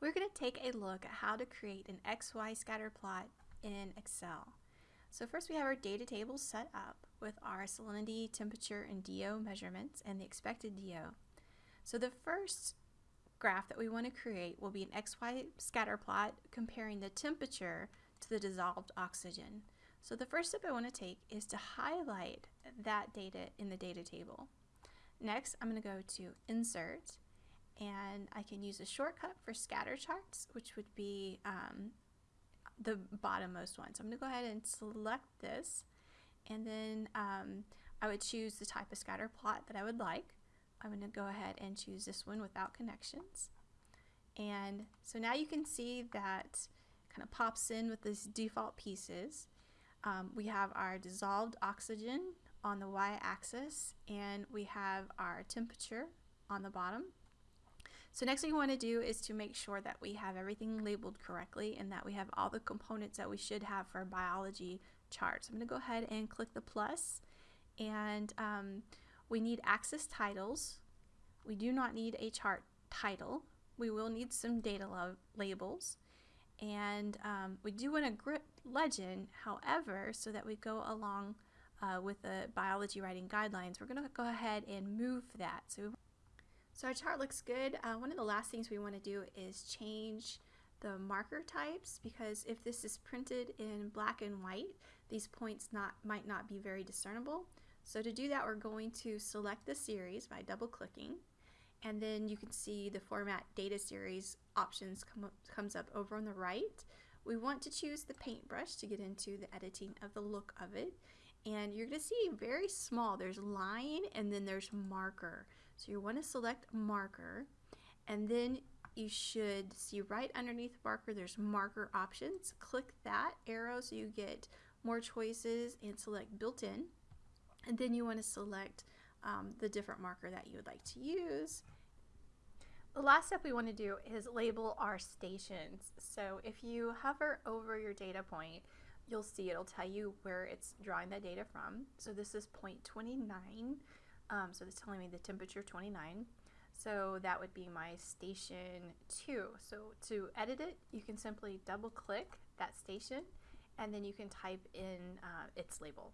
we're going to take a look at how to create an XY scatter plot in Excel. So first we have our data table set up with our salinity, temperature, and DO measurements and the expected DO. So the first graph that we want to create will be an XY scatter plot comparing the temperature to the dissolved oxygen. So the first step I want to take is to highlight that data in the data table. Next, I'm going to go to Insert and I can use a shortcut for scatter charts, which would be um, the bottommost one. So I'm going to go ahead and select this, and then um, I would choose the type of scatter plot that I would like. I'm going to go ahead and choose this one without connections. And so now you can see that kind of pops in with these default pieces. Um, we have our dissolved oxygen on the y-axis and we have our temperature on the bottom. So next thing we want to do is to make sure that we have everything labeled correctly and that we have all the components that we should have for a biology chart. So I'm going to go ahead and click the plus and um, we need axis titles. We do not need a chart title. We will need some data labels and um, we do want a grip legend however so that we go along uh, with the biology writing guidelines we're going to go ahead and move that so so our chart looks good. Uh, one of the last things we want to do is change the marker types because if this is printed in black and white, these points not might not be very discernible. So to do that, we're going to select the series by double clicking and then you can see the format data series options come up, comes up over on the right. We want to choose the paintbrush to get into the editing of the look of it and you're going to see very small there's line and then there's marker so you want to select marker and then you should see right underneath marker there's marker options. Click that arrow so you get more choices and select built-in. And then you want to select um, the different marker that you would like to use. The last step we want to do is label our stations. So if you hover over your data point, you'll see it'll tell you where it's drawing that data from. So this is point 29 um, so it's telling me the temperature 29. So that would be my station 2. So to edit it, you can simply double click that station and then you can type in uh, its label.